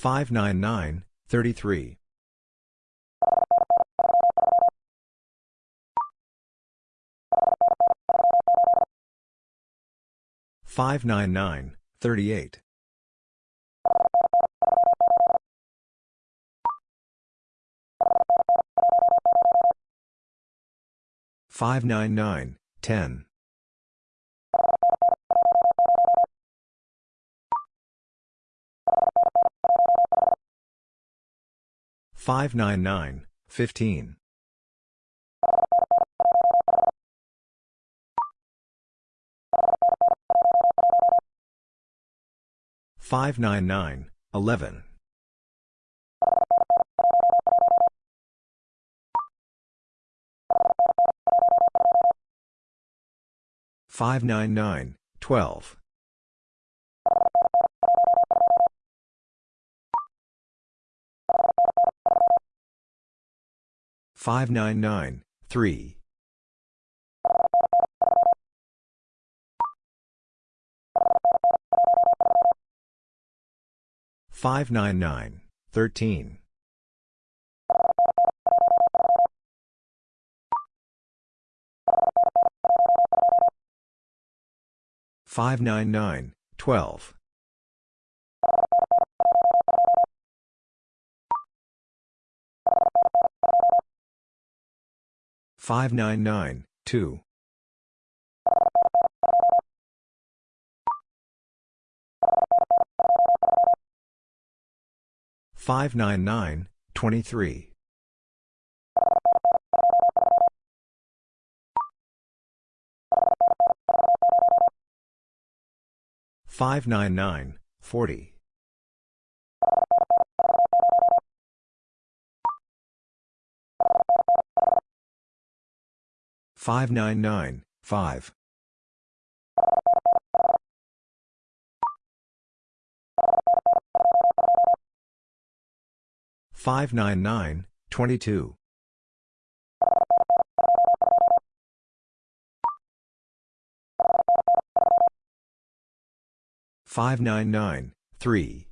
599, 33. 599, 38. 599, 10. 599, 15. 599, 11. 599, 12. 599, 3. 599, 13. 599, 12. 599, 2. 599, 23. 599, 40. 599, 5. 599, 22. 599, 3.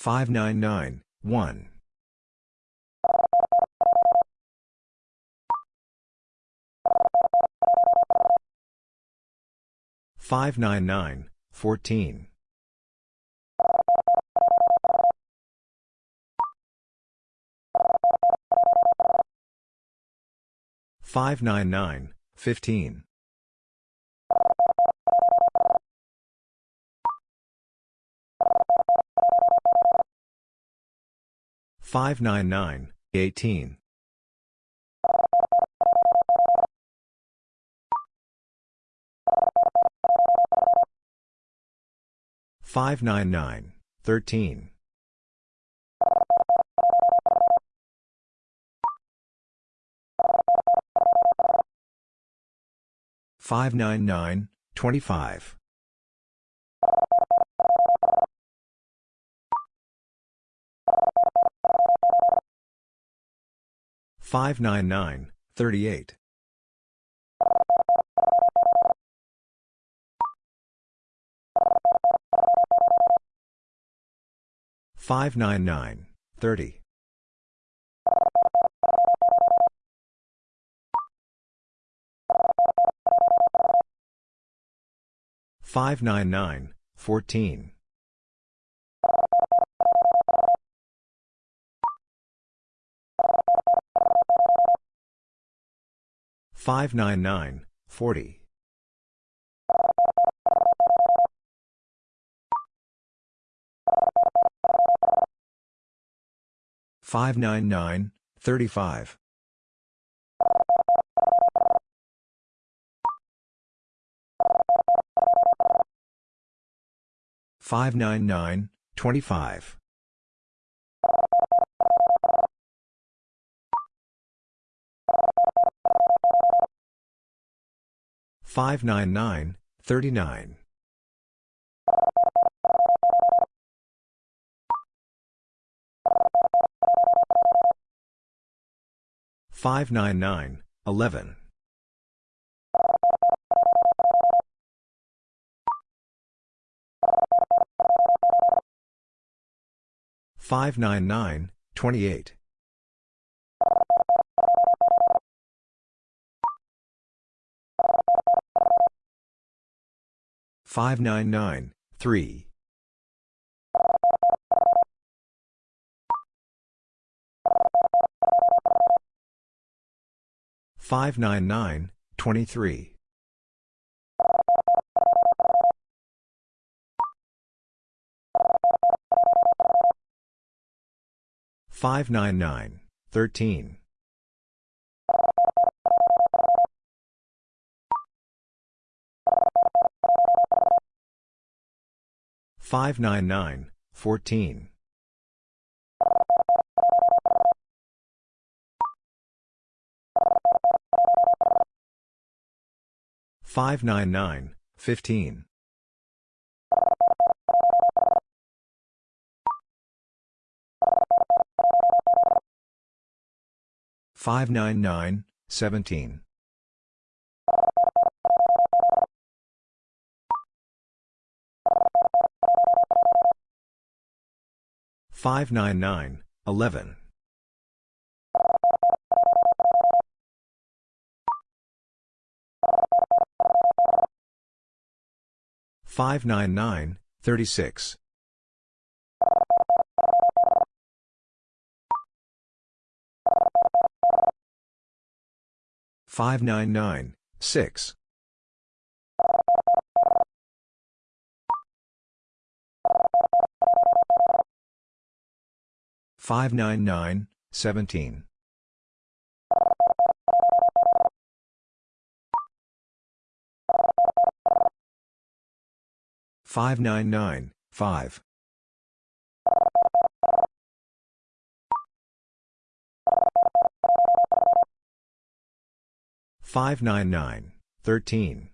599, 1. 599, 14. 599, 15. 599, 18. 599, 13. 599, 25. 599, 38. 599, 30. 599, 14. 599, 40. 599, 35. 599, 25. 599, 39. Five nine nine eleven five nine nine twenty eight 599, 3. 599, 23. 599, 13. 599, 14. 599, 15. 599, 17. 599, 11. 599, 36. 599, 6. 599, 17. 599, 5. 599, 13.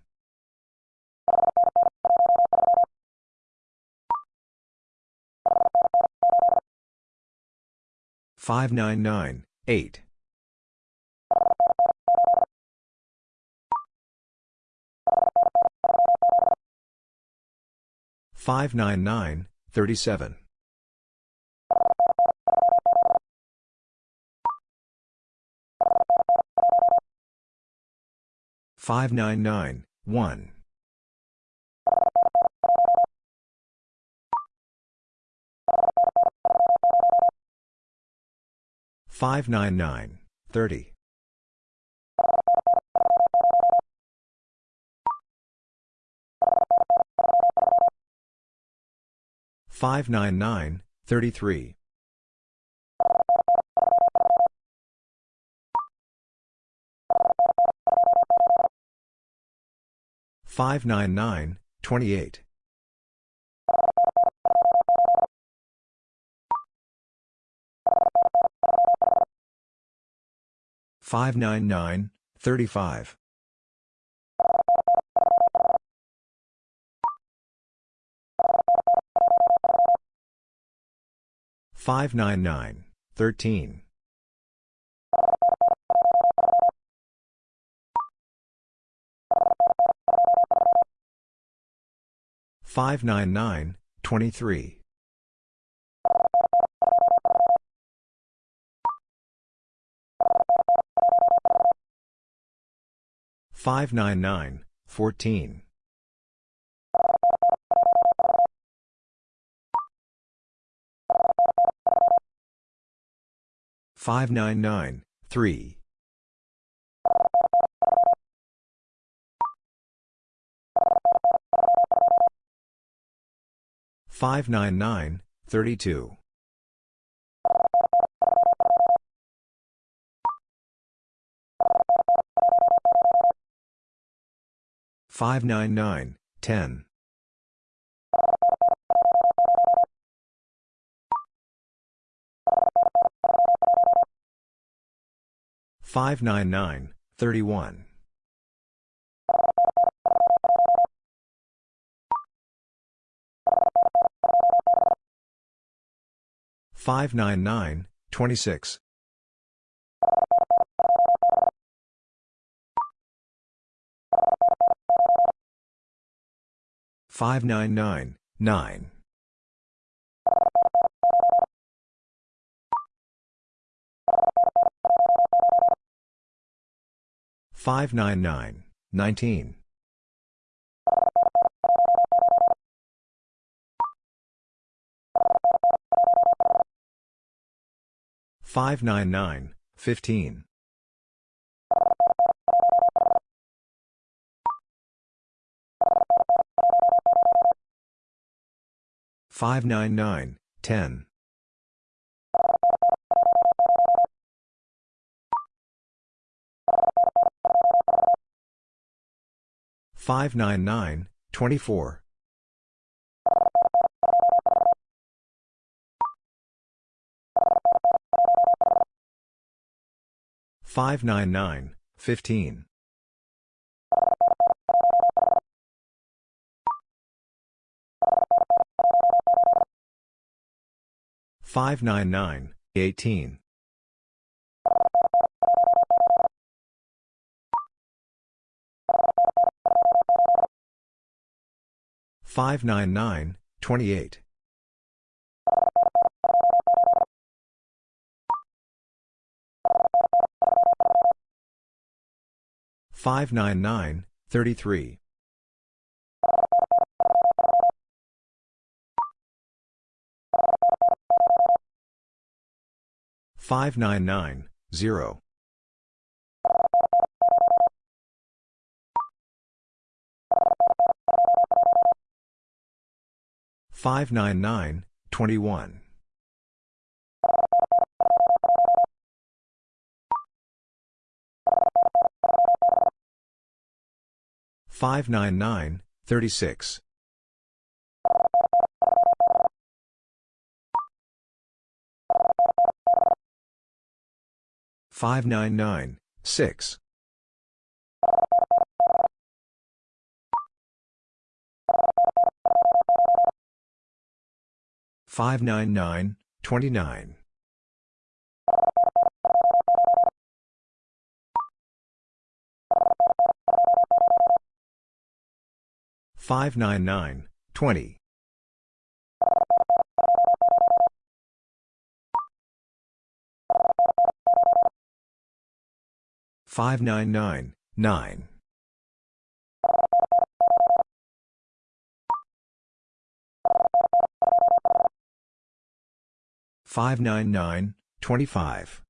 599, 8. 599, 37. 599, 1. 599, 30. 599, 33. 599, 28. 599, 35. 599, 13. 599, 23. 599, 14. 599, 3. 599, 32. 599, 10. 599, 31. 599, 26. 599, 9. Five nine nine nineteen five nine nine fifteen 599, 10. 599, 24. 599, 15. 599, 18. 599, 28. 599, 33. 599, 0. 599, 21. 599, 36. 599, 6. 599, 29. 599, 20. 599, 9. 599, 25.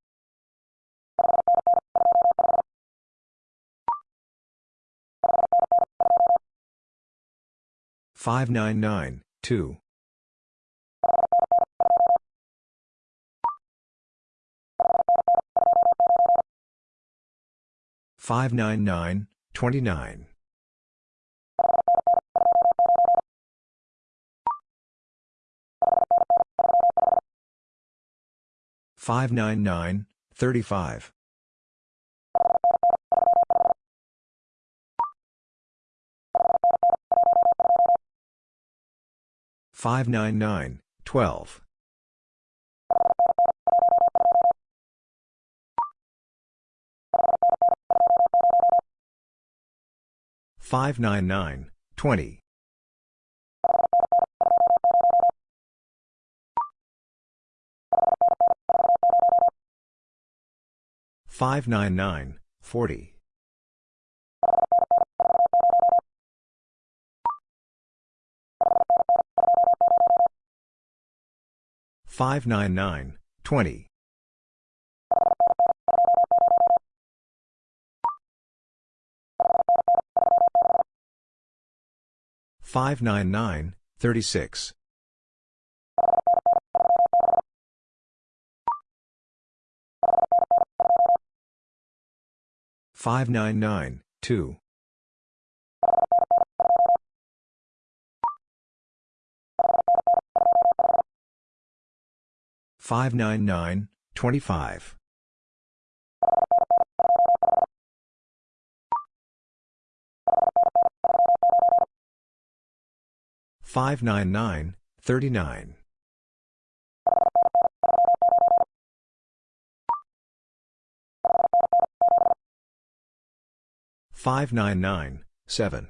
599, 2. 599, 29. 599, 35. 599, 12. 599, 20. 599, 40. 599, 20. 599, 36. 599, 2. 599, 25. 599, 39. 599, 7.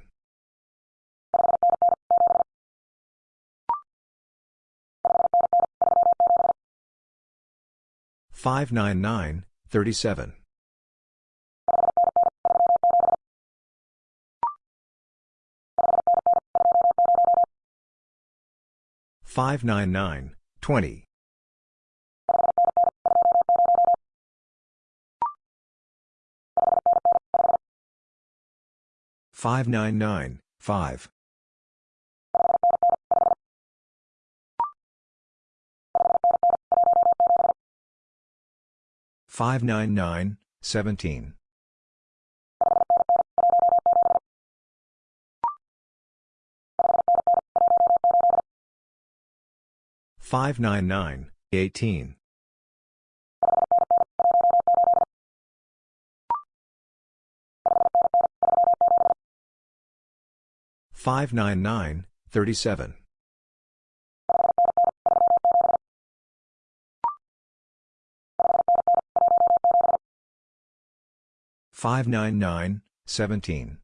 599, 37. 599, 20. 599, 5. 599, 17. 599, 18. 599, 37. 599, 17.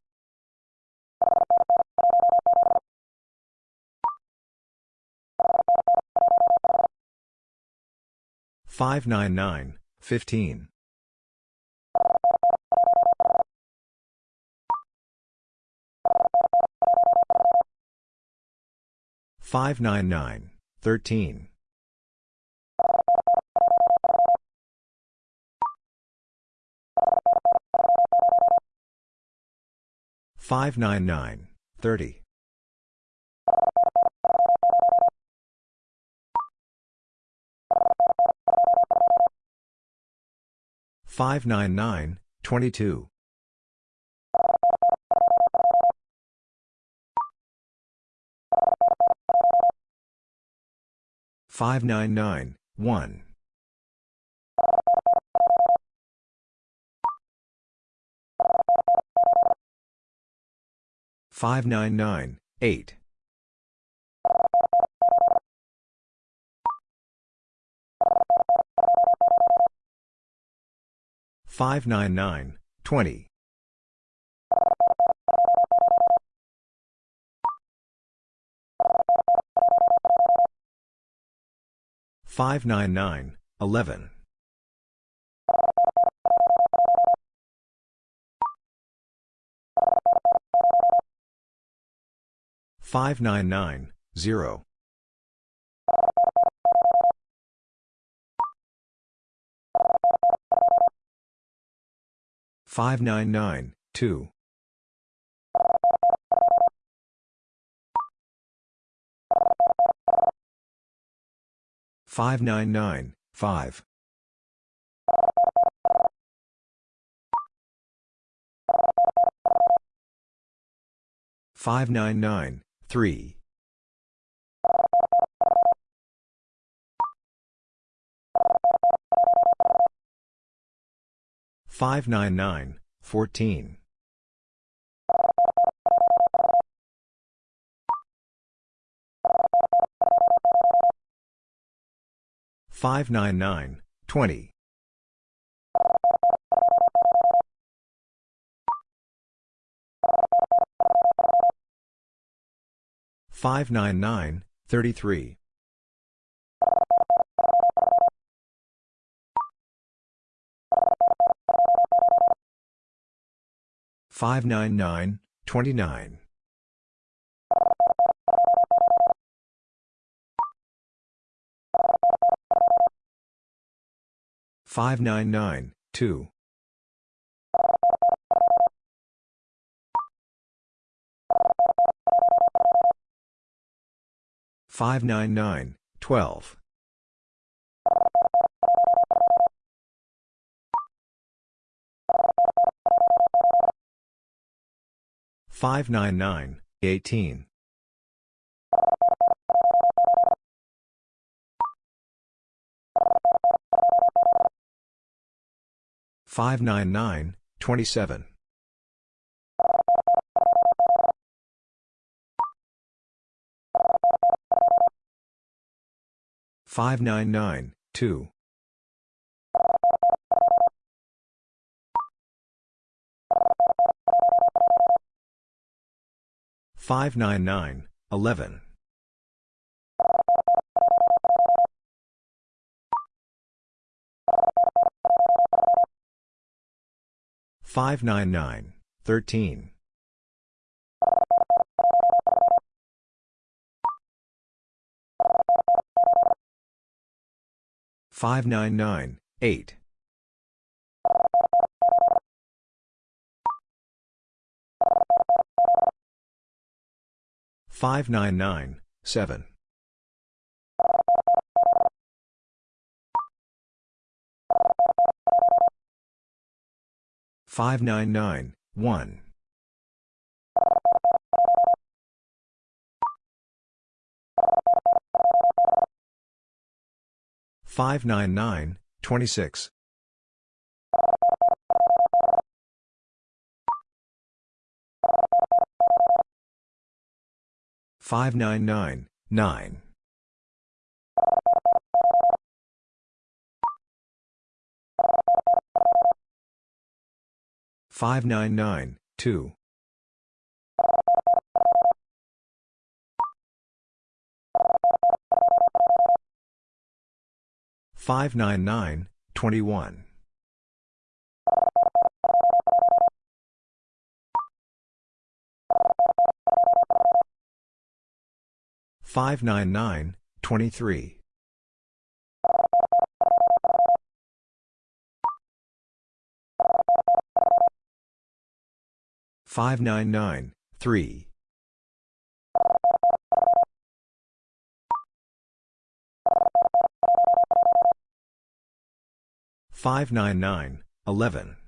599, 15. 599, 13. 599, 30. 599, 22. 599, 1. 599, 8. 599, 20. 599, 11. 599, 0. 599, 2. 599, 5. 599, 3. 599, 14. 599, 20. 599, 33. 599, 29. 599, 2. 599, 12. 599, 18. 599, 27. 599, 2. 599, 11. Five nine nine thirteen five nine nine eight 599, 7. 599, 1. 599, 26. 599, 9. 599, 2. 599, 21. 599, 23. 599, 3. 599, 11.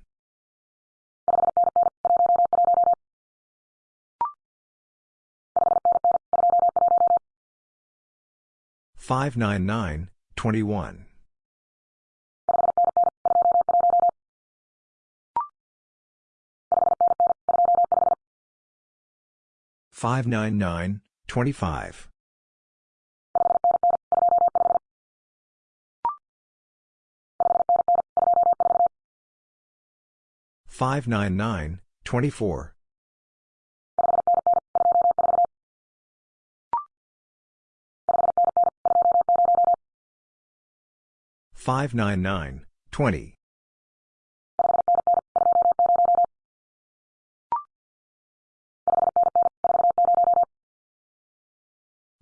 599, 21. 599, 25. 599, 24. 599, 20.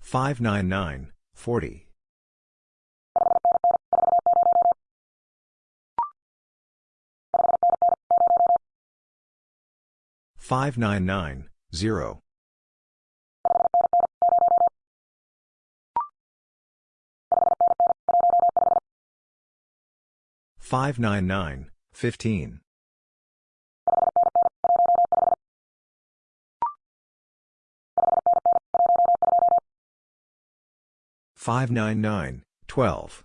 599, 40. 599, 0. 599, 15. 599, 12.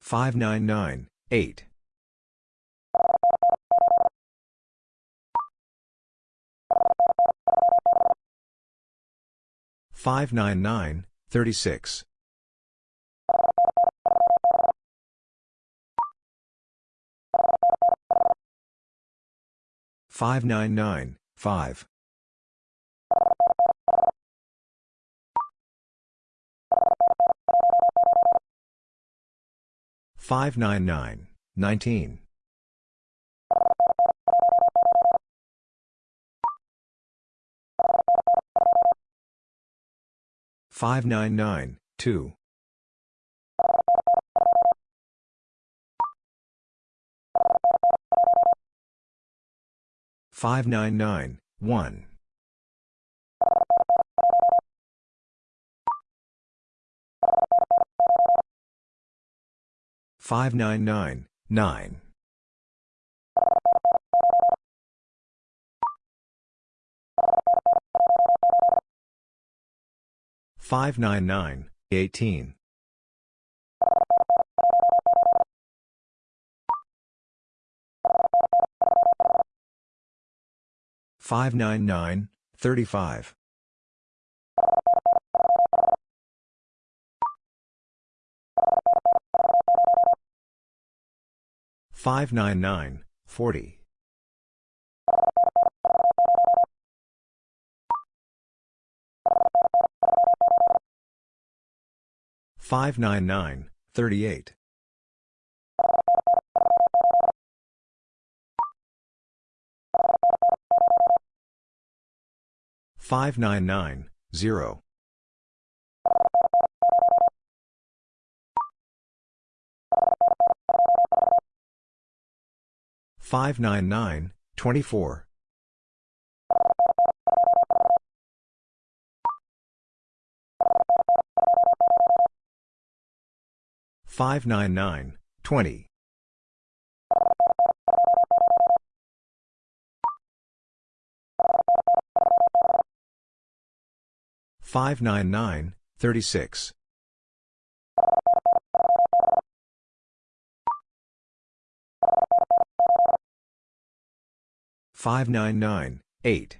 599, 8. 599, 36. 599, 5. 599, 19. 599, 2. 599, 1. 599, 9. 599, 18. 599, 35. 599, 40. 599, 38. 599, 0. 599, 24. 599, 20. 599, 36. 599, 8.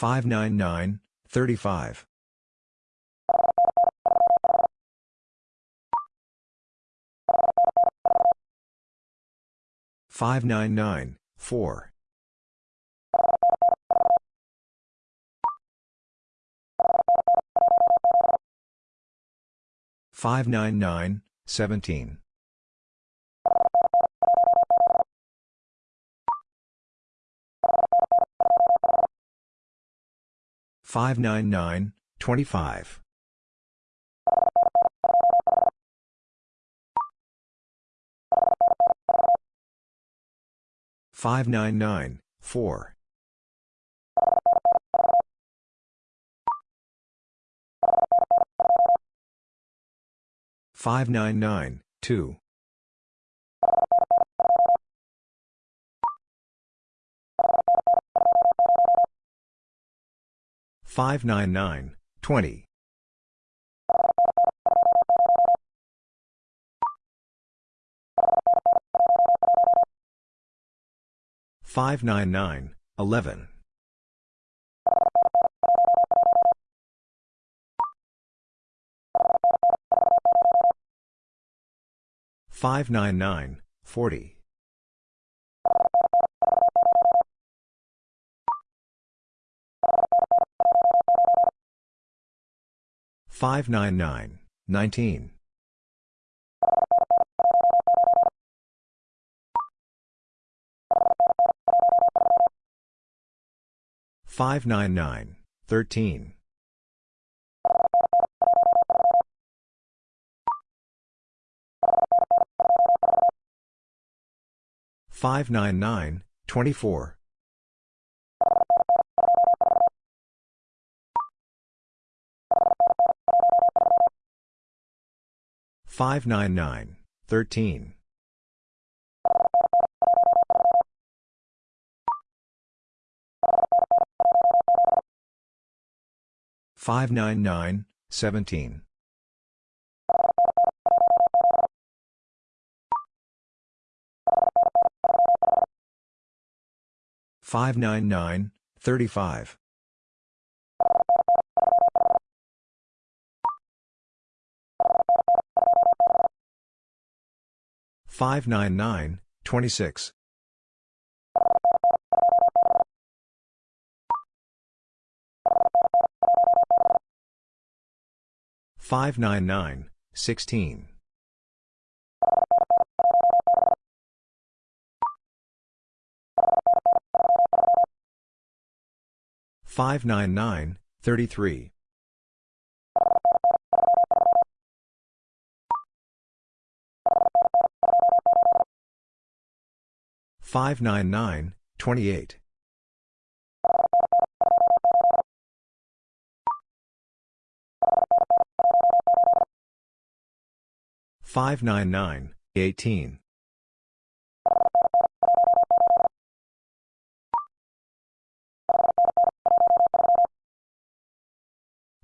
599, 35. 599, 4. 599, 17. 599, 25. 599, 4. 599, 2. 599, 20. 599, 11. 599, 40. 599, 19. 599, 13. 599, 24. 599, 13. 599, 17. 599, 35. 599, 26. 599, 16. 599, 33. 599, 28. 599, 18.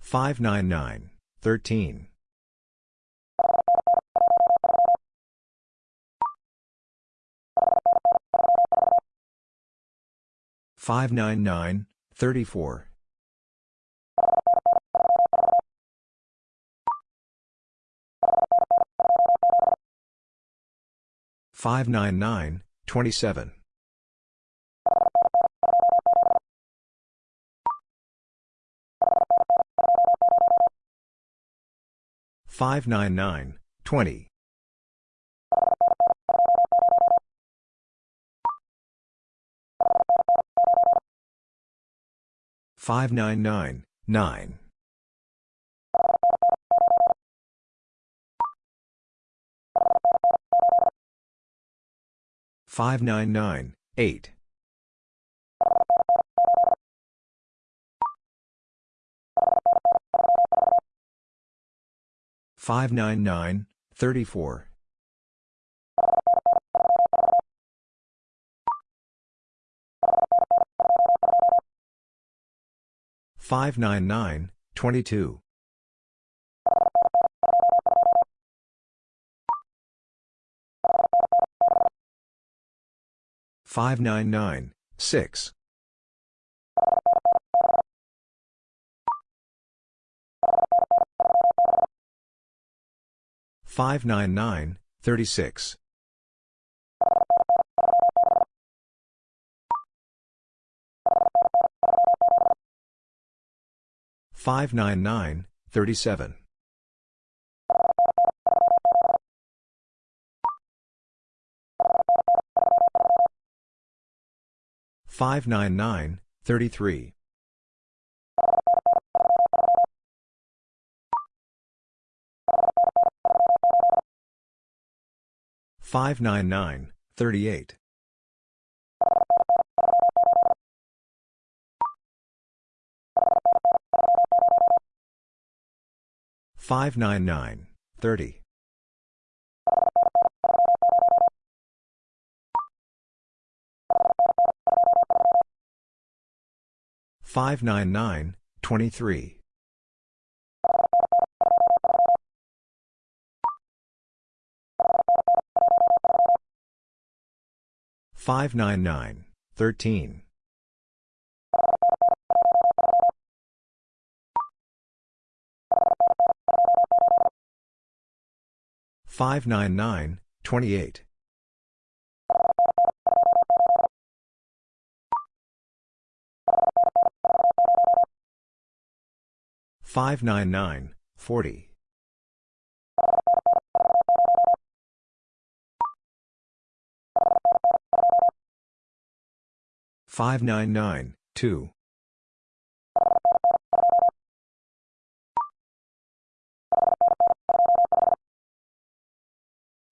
599, 13. 599, 34. 599, 27. 599, 20. 599, 9. 599, 8. 599, 34. 599, 22. 599, 6. 599, 36. 599, 37. 599, 33. 599, 38. 599, 30. 599, 23. 599, 13. 599, 28. 599, 40. 599, 2.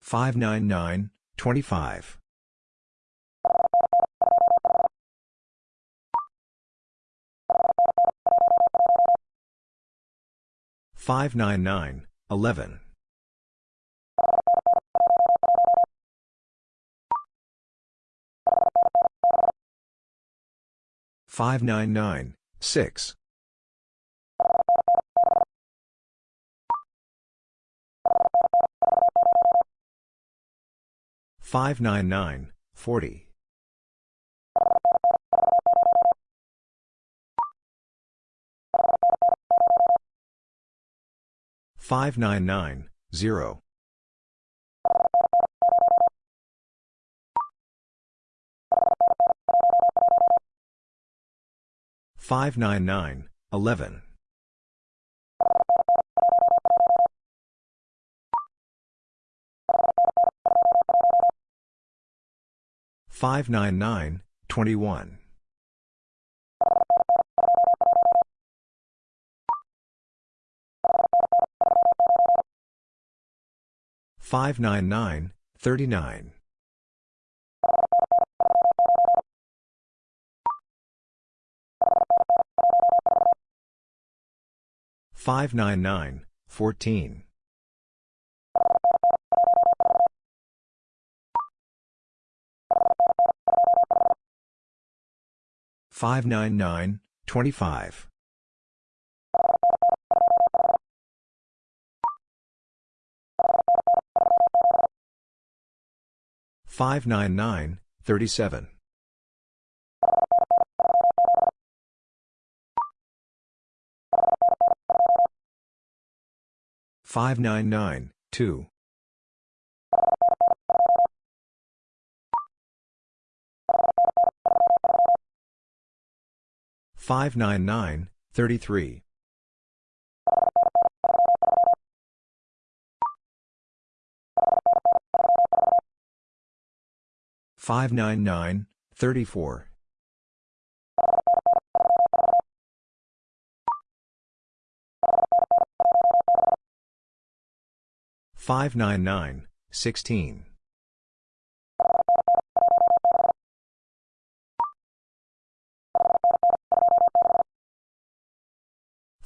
599, 25. 599, 11. 599, 6. 599, 40. 599, 0. 599, 11. 599, 21. 599, 39. 599, 14. 599, 25. 599, 37. 599, 2. 599, 33. Five nine nine thirty four five nine nine sixteen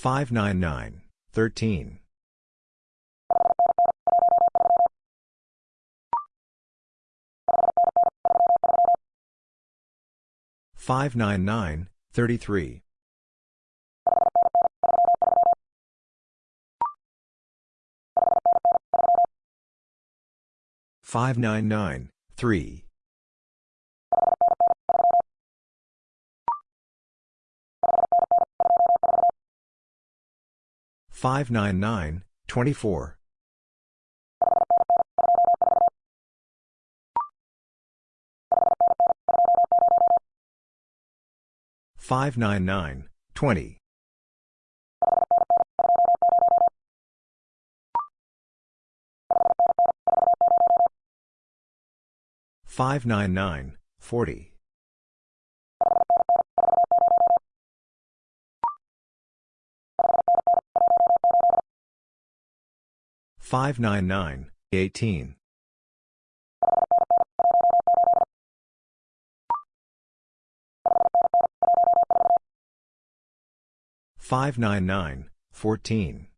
599, 13. 599, 6. 599, 13. 599, 33. 599, 3. 599, 24. 599, 20. 599, 40. 599, 18. 599, 14.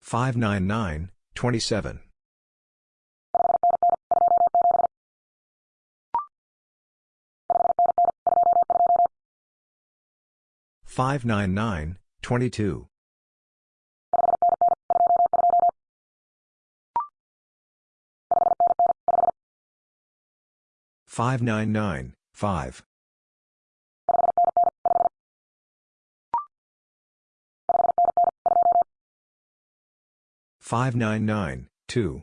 599, 27. 599, 22. 599, 5. 599, 2.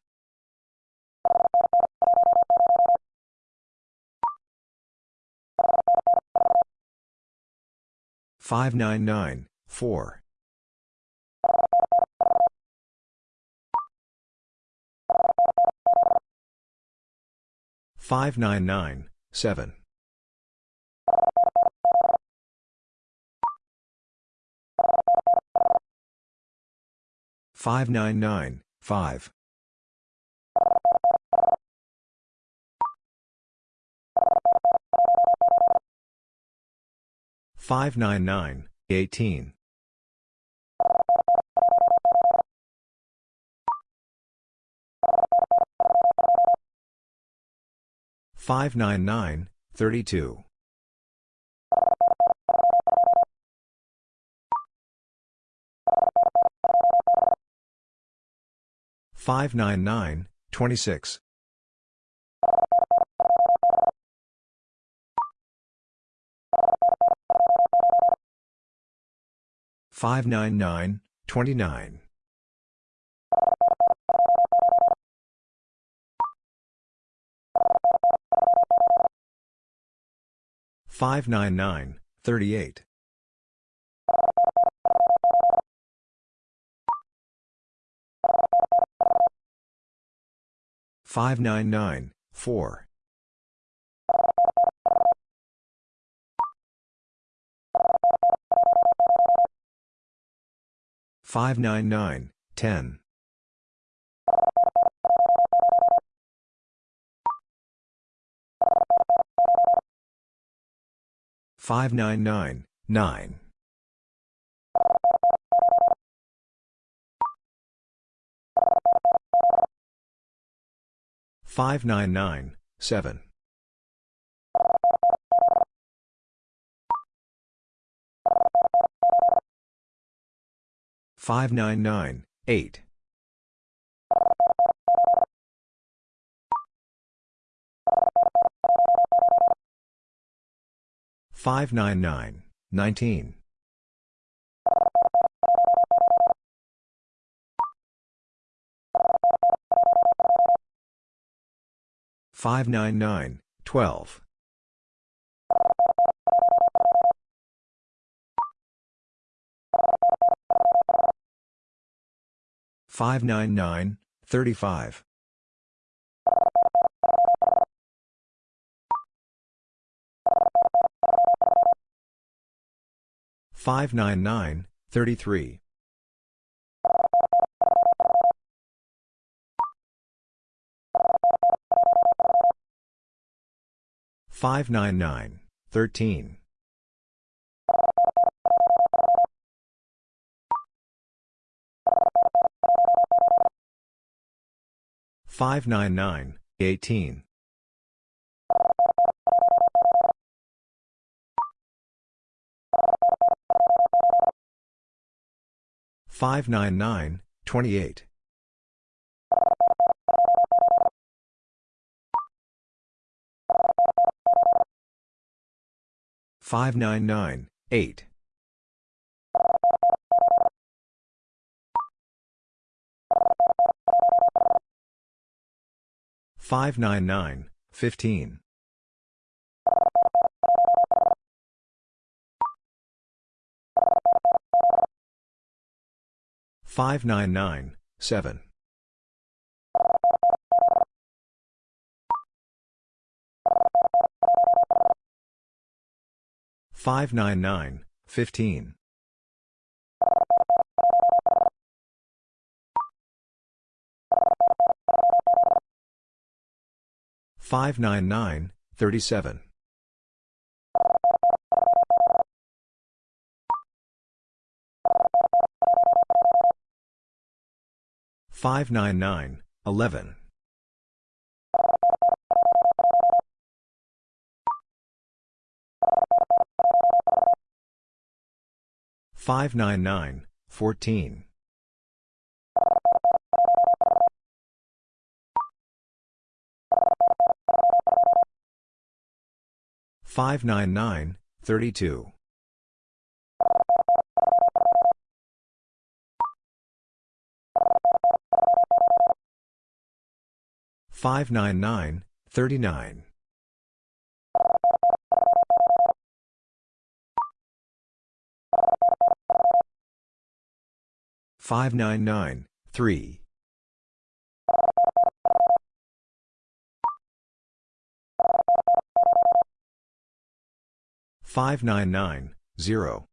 5. 599, 10. 599, 4. 599, 7. 599, 5. 599, 18. 599, 32. 599, 26. 599, 29. 599, 38. 599, 4. 599, 10. 599, 9. 599, 7. 599, 8. 599, 19. 599, 12. 599, 35. 599, 33. 599, 13. 599, 18. 599, 28. 599, 8. 599, 15. 599, 7. 599, 15. 599, 37. 599, 11. 599, 14. 599, 32. 599, 39. 599, 3. 599, 0.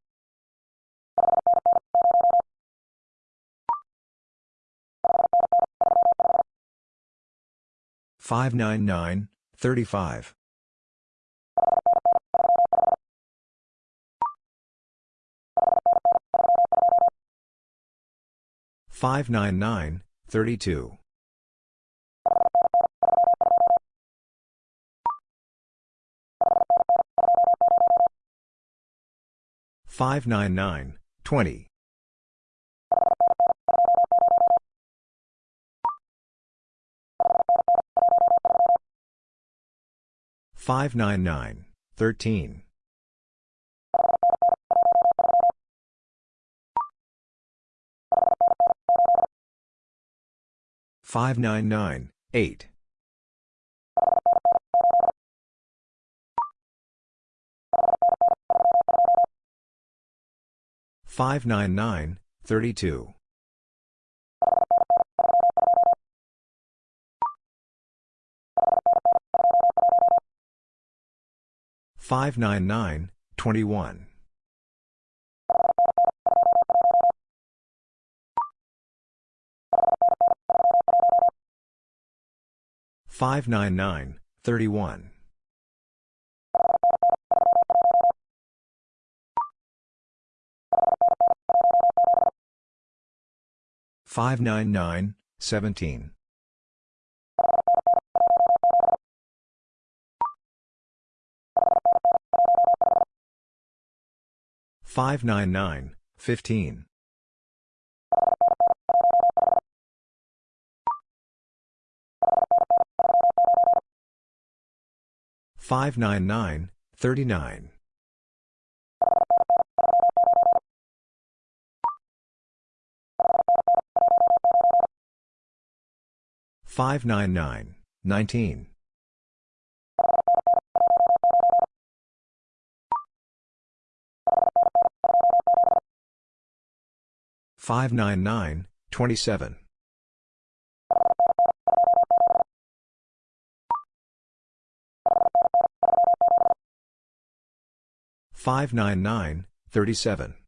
599, 35. 599, 32. 599, 20. 599, 13. 599, 8. 599, 32. 599, 21. 599, 31. 599, 17. 599, 15. 599, 39. 599, 19. 599, 27. 599, 37.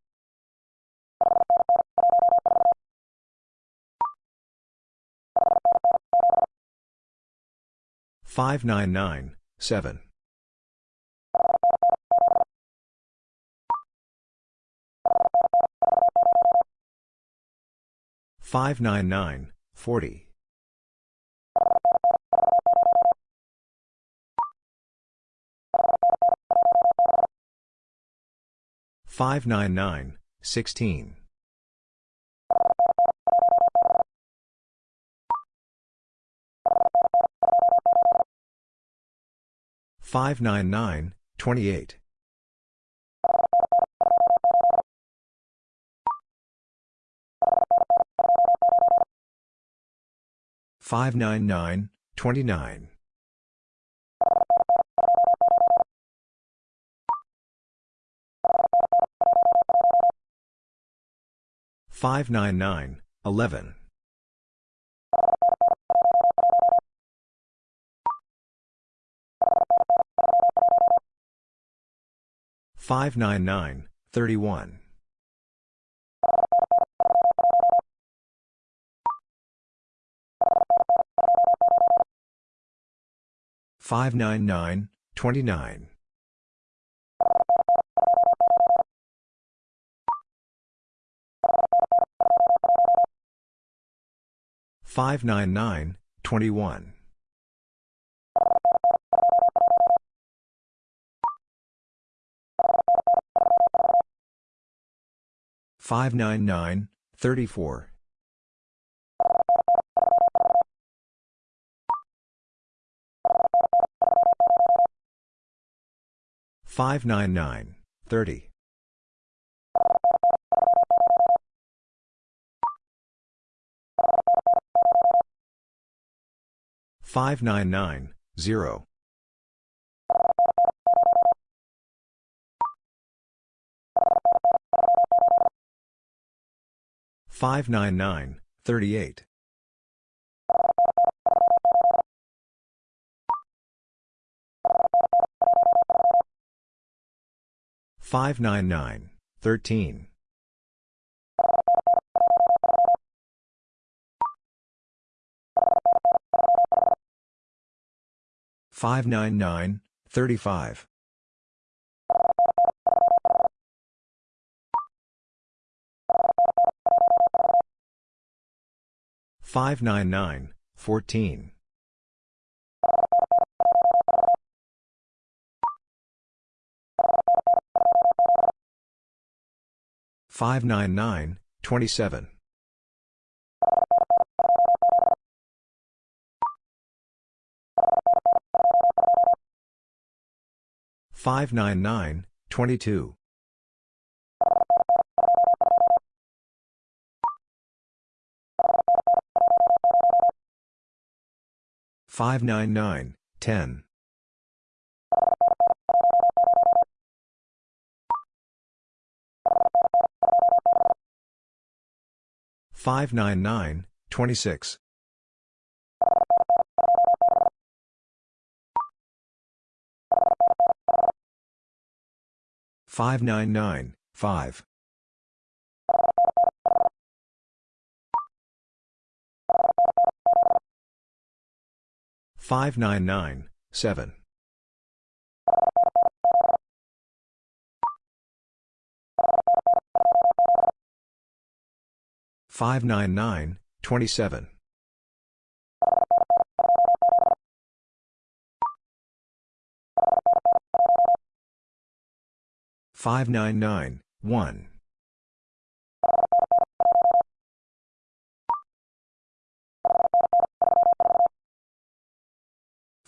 599, 7. 599, 14. 599, 7. 599, 40. 599, 16. 599, 28. 599, 29. 599, 11. 599, 31. 599, 29. 599, 21. 599, 34. 599, 30. 599, 0. 599, 38. 599, 13. 599, 35. 599, 14. 599, 27. 599, 22. 599, 10. 599, 599, 26. 599, 5. 599, 7. 599, 27. 599, 1.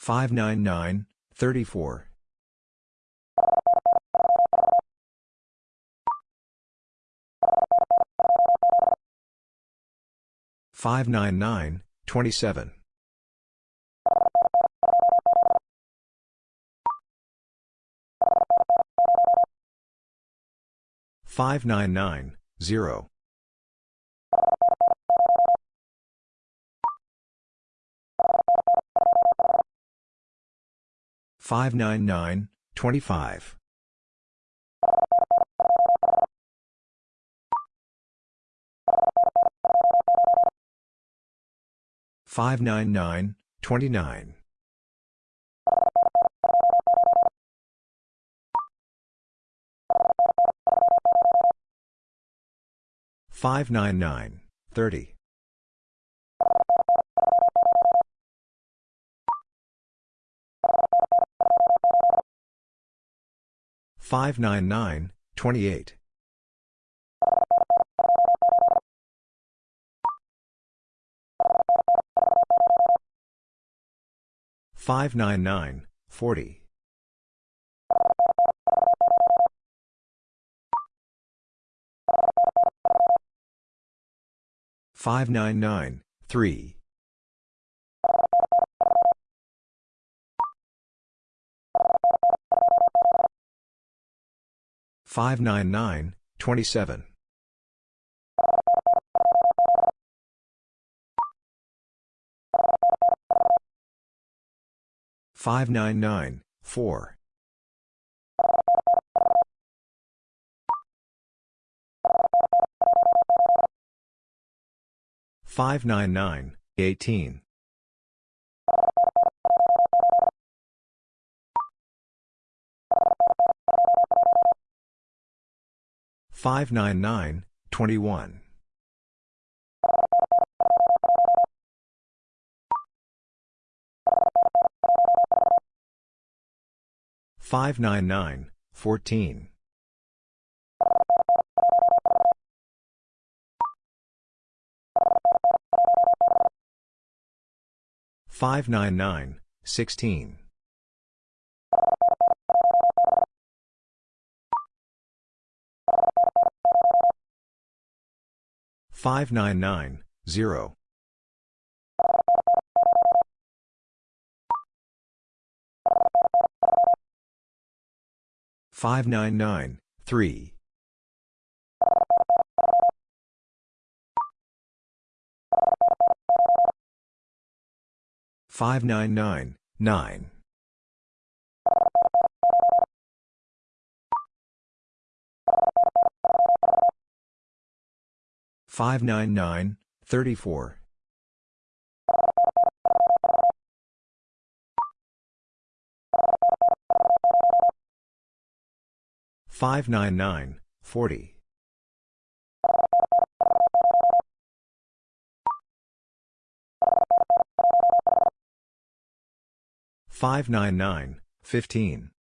599, 34. 599, 27. 599, 0. 599, 25. 599, 29. 599, 30. 599, 28. 599, 40. 599, 3. 599, 27. 599, 4. 599, 18. 599, 21. 599, 14. 599, 16. 599, 0. 599, 3. 599, 9. 599, 34. 599, 40. 599, 15.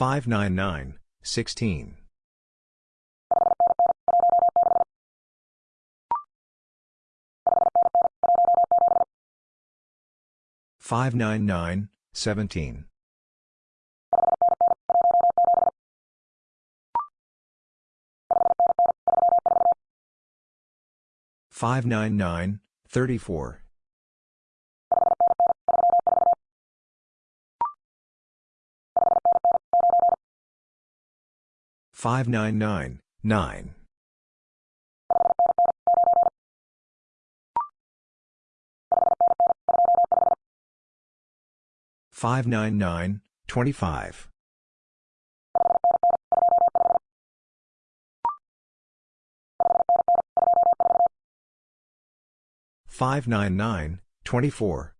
599, 16. 599, 17. 599, 34. 599, 9. 599, 25. 599, 24.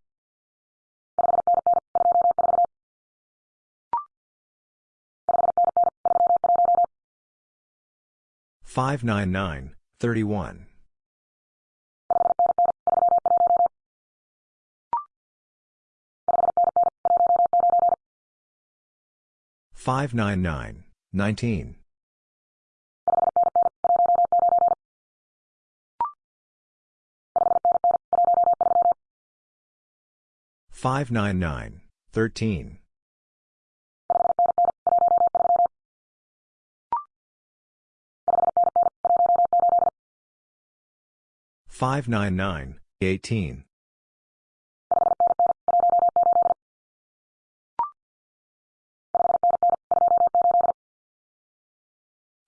599, 31. 599, 19. 599, 13. 599, 18.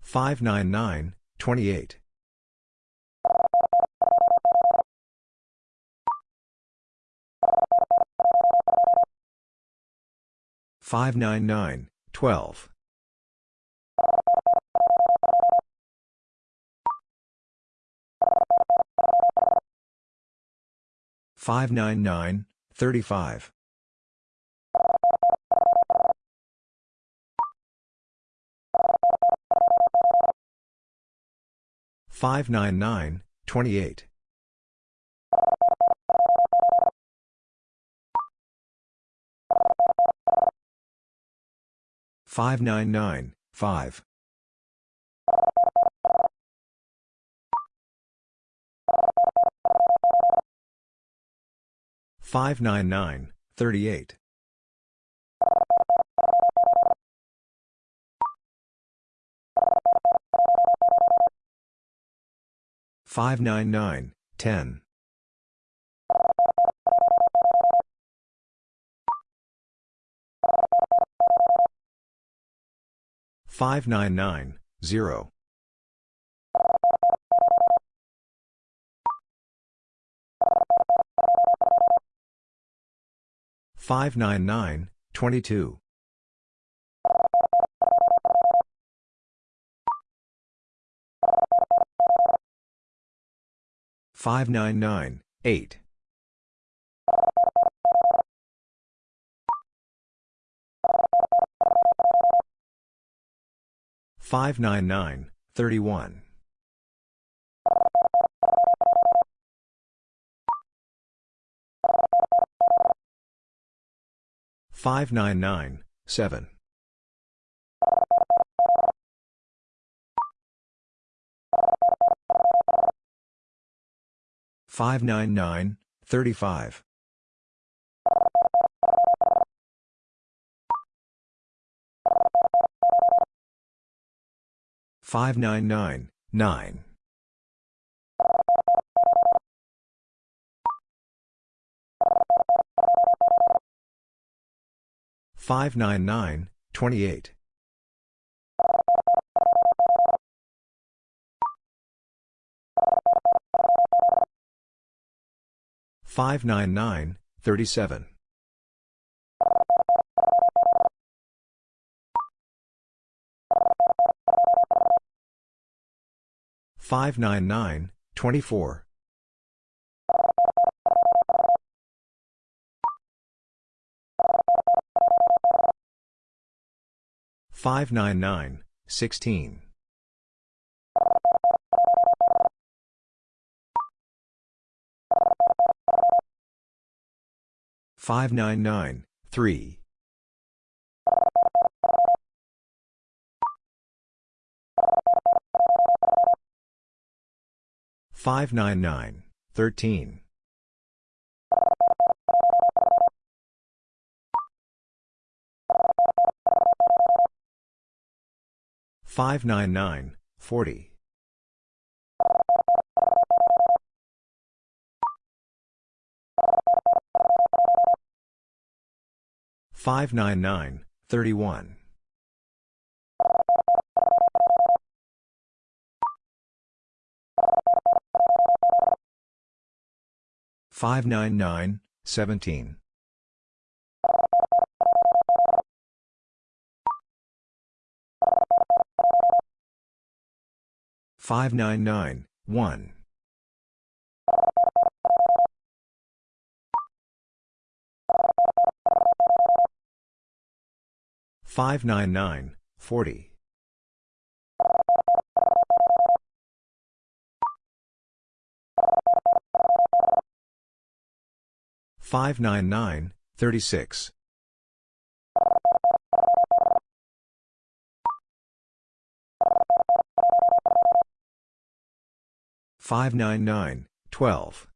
599, 28. 599, 12. 599, 35. 599, 28. 599, 5. 599, 38. 599, 10. 599, 0. 599, 22. 599, 8. 599, 31. 599, 7. 599, 35. 599, 9. 599, 28. 599, 37. 599, 24. 599, 16. 599, 3. 599, 13. 599, 40. Five nine nine thirty one five nine nine seventeen 31. 599, 17. 599, 1. 599, 40. 599, 36. 599, 12.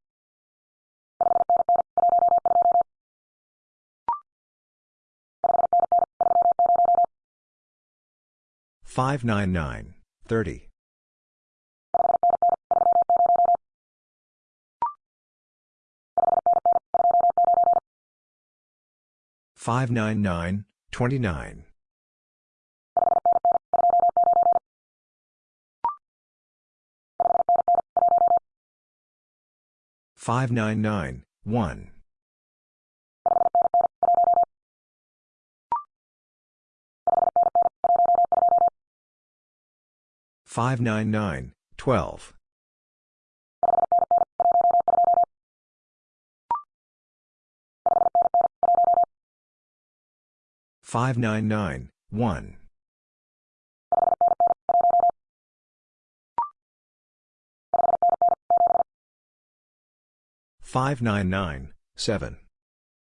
599, 30. 599, 29. 599, 1. 599, 12. 599, 1. 599, 7. 599, 4. 599, 2. 599, 9.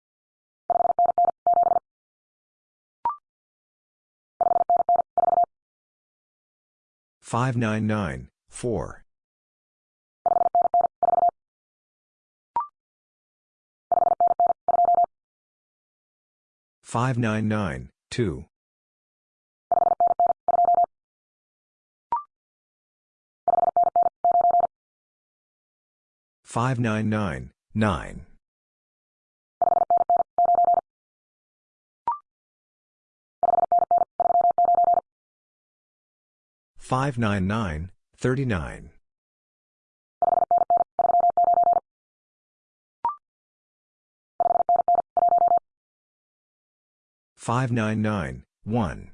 599, 39. 599, 1. 599, 4. 599, 27. 599, 26. 599, 39. 599, 23. 599, 31. 599, 3.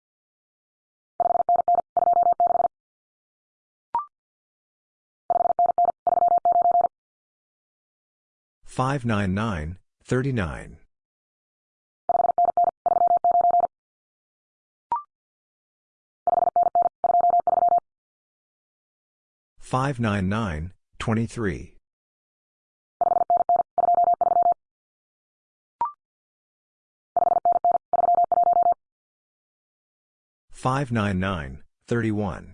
599, 38. Five nine nine fourteen five nine nine thirty one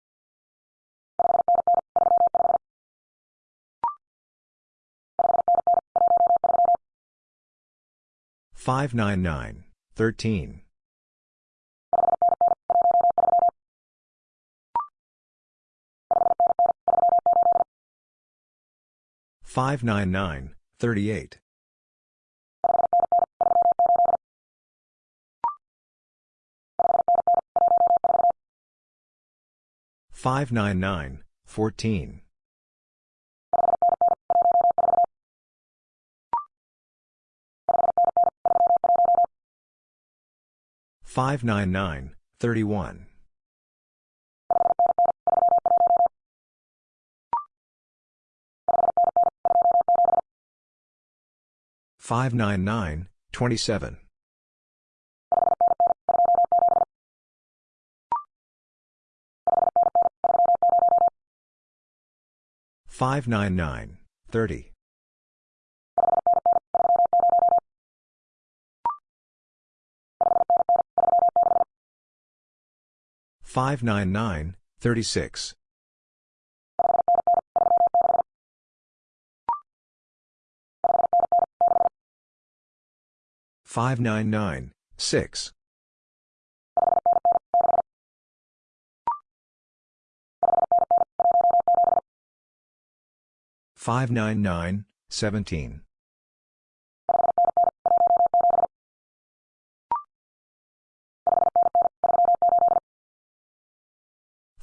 599, 30. Five nine nine thirty six five nine nine six 599, 17. Five nine nine thirty eight five nine nine two 599, 36. Five nine nine sixteen five nine nine thirteen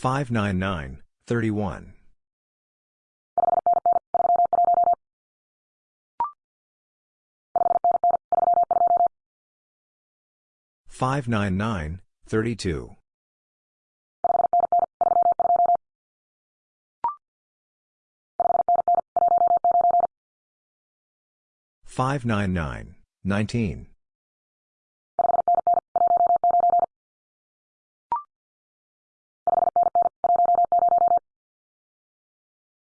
599, 19. Five nine nine ten five nine nine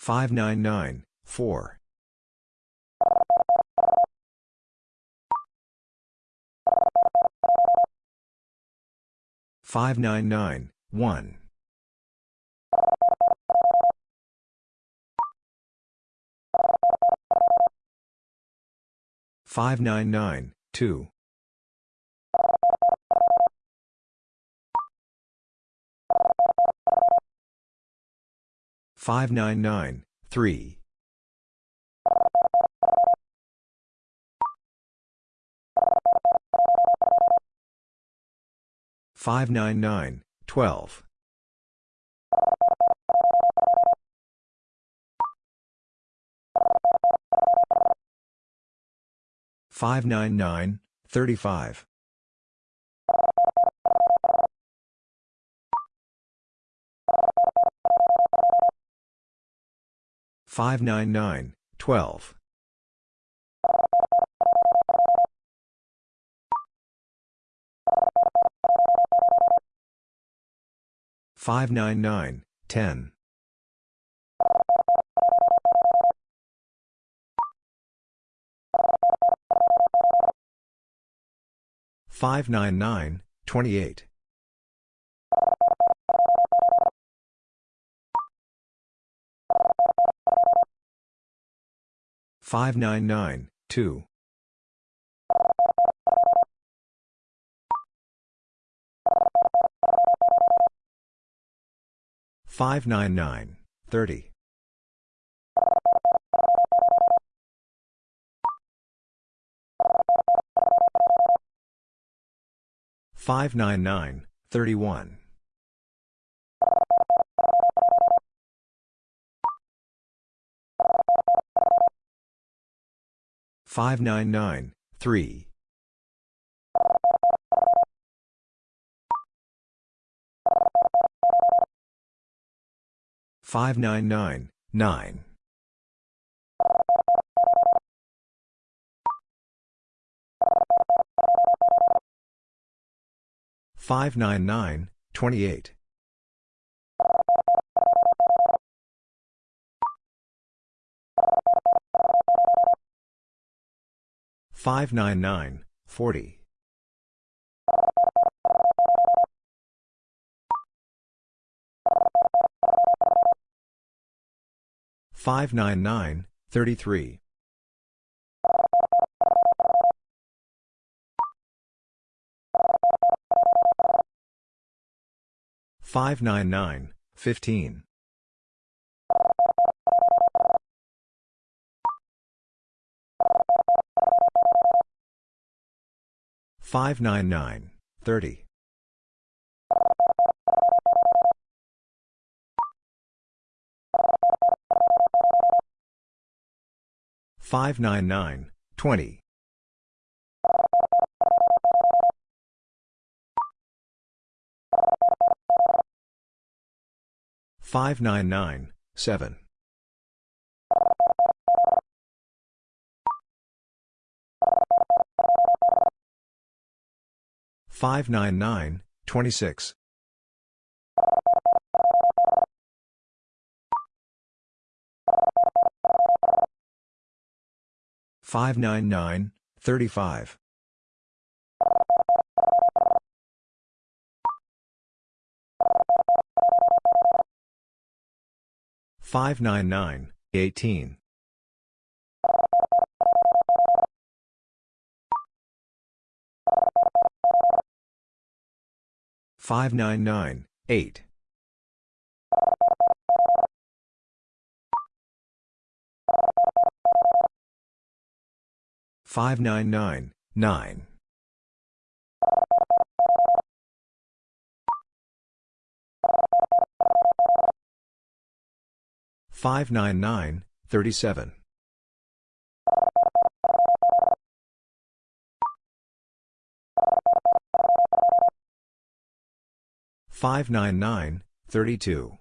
599, 24. Five nine nine four five nine nine one 599, 2. Five nine nine three five nine nine twelve 599, 35. Five nine nine twelve five nine nine ten 599, 599, 2. 599, 30. 599, 31. 599, 3. 599, 9. 599, 28. 599, 40. 599, 33. 599, 15. 599, 30. 599, 20. 599, 7. 599, 26. 599, 35. 599, 18. 599, 8. 599, 9. 599, 37. 599, 32.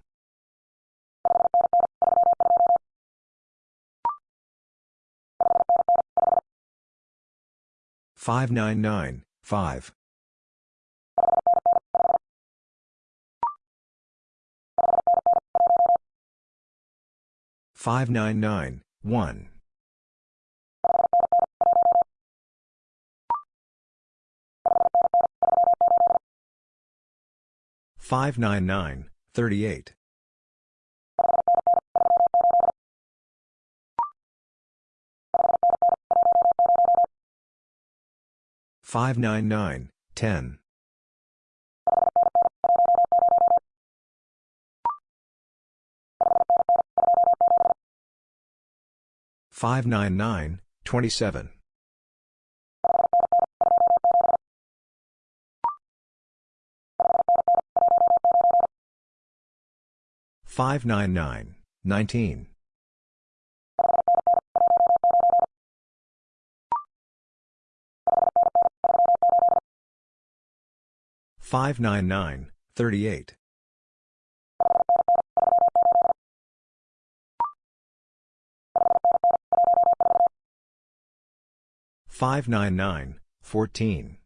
599, 5. 599, 1. 599, 38. 599, 10. 599, 27. 599, 19. 599, 38. 599, 14.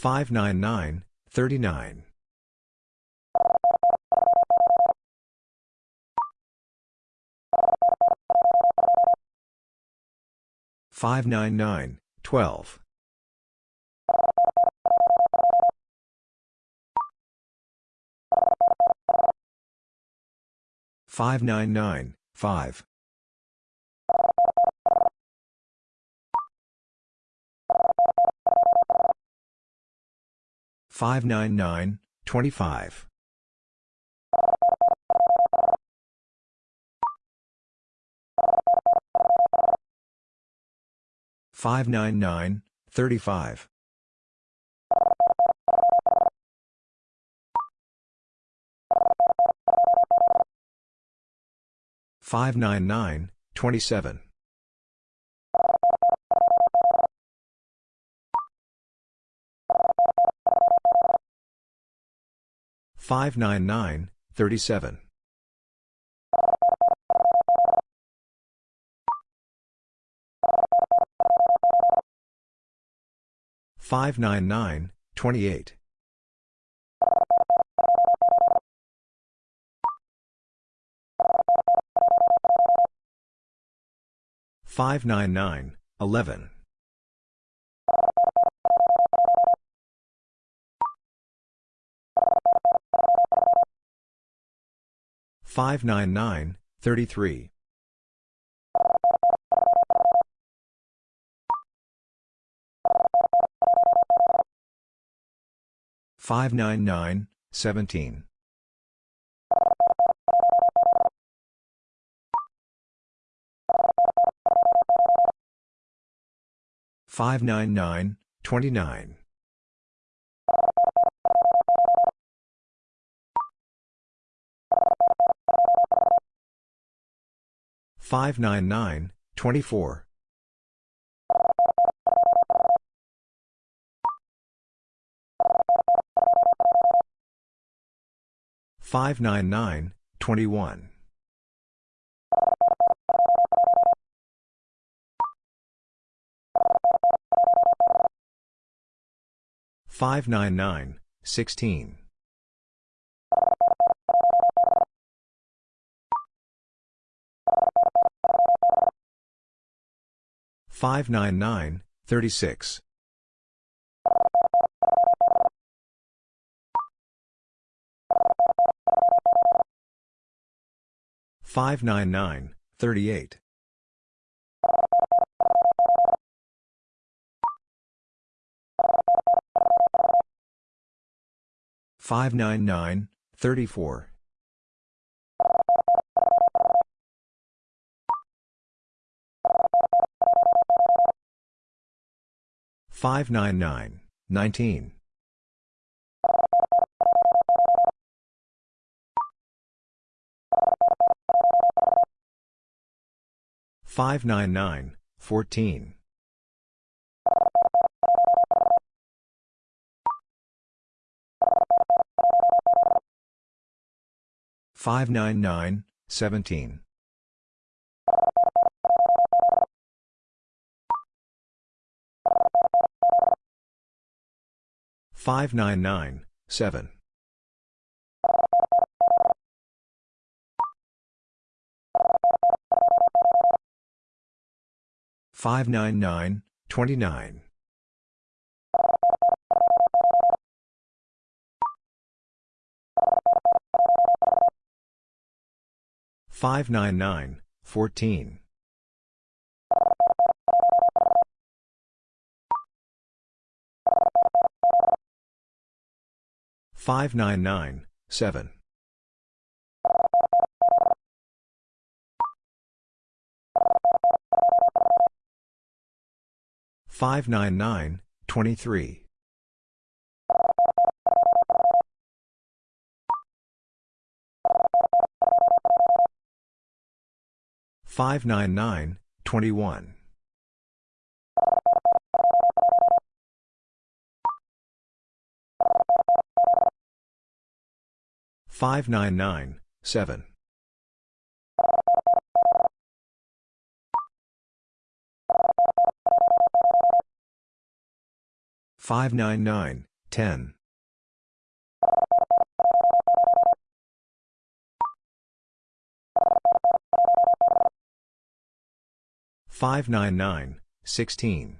599, 39. Five nine nine twelve five nine nine five 599, 25. 599, 35. 599, 27. 599, 37. 599, 28. 599, 11. 599, 33. 599, 17. 599, 29. 599, 24. 599, 21. 599, 16. 599, 36. 599, 38. 599, 34. 599, 19. 599, 14. 599, 17. 599, 7. 599, 29. 599, 14. 599, 7. 599, 23. 599, 21. 599, 7. 599, 10. 599, 16. 599,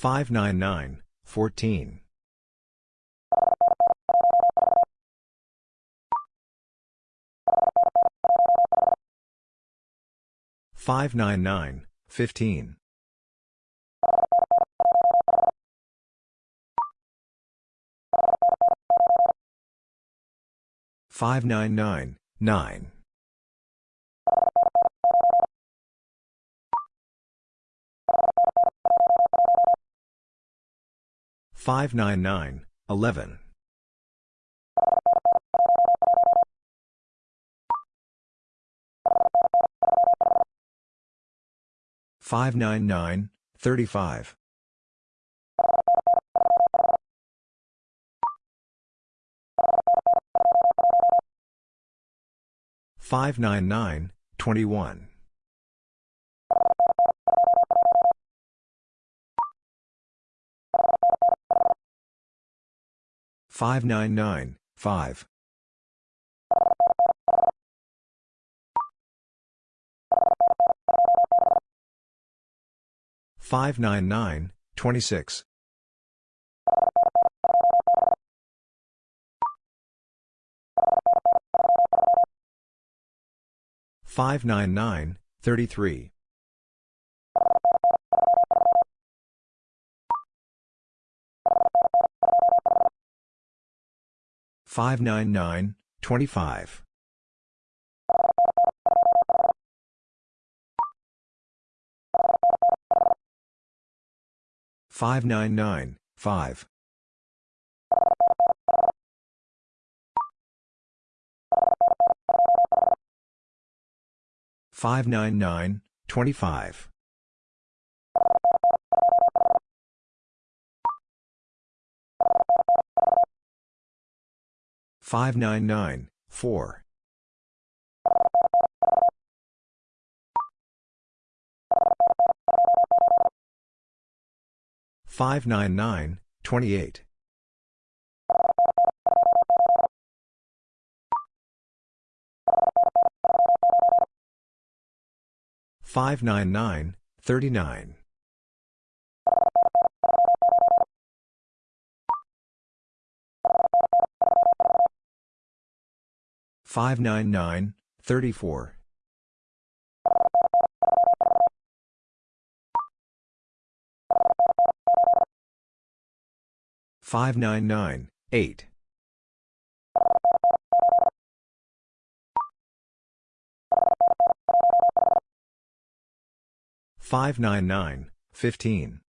599, 14. 599, 15. 599, 9. 599, 11. 599, 35. 599, 21. 599, 5. 599, 26. 599, 33. 599, 25. 599, 5. 599, 25. 599, 4. 599, 28. 599, 39. 599, 34. 599, 8. 599, 15.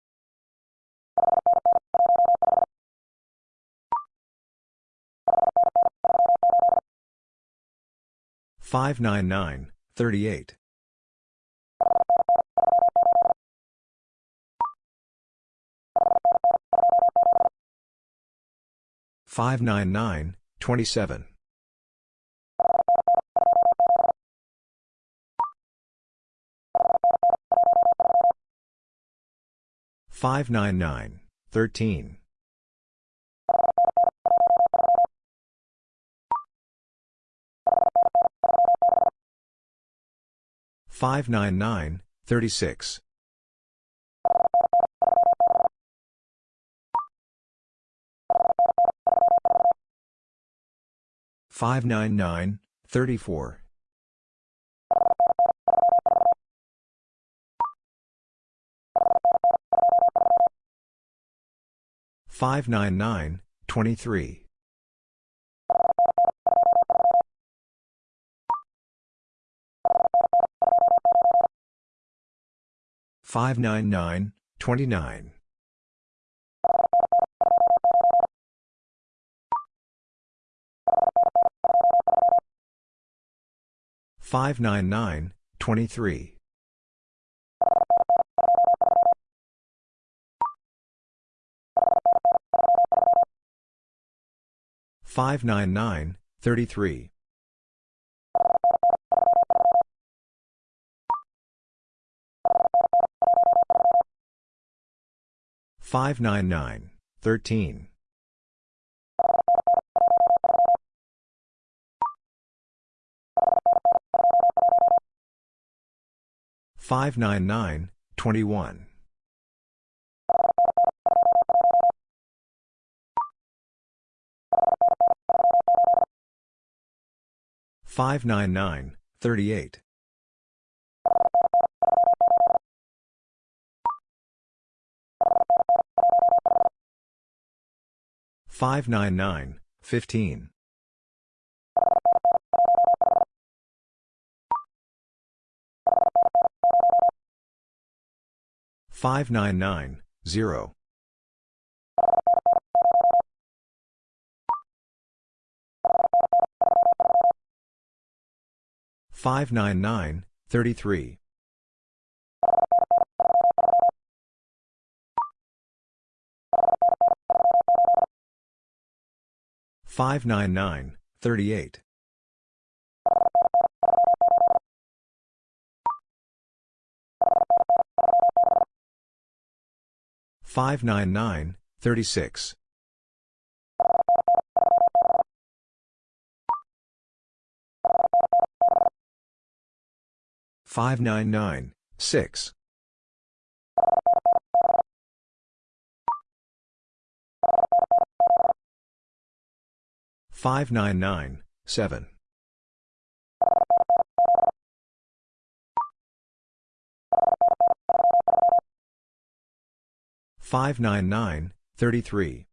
599, 38. 599, 27. 599, 13. 599, 36. 599, 34. 599, 23. 599, 29. 599, 23. 599, 33. 599, 13. Five nine nine twenty one five nine nine thirty eight 599, 15. 599, 0. 599, 33. 599, 38. 599, 36. 599, 6. 599, 7. 599, 33.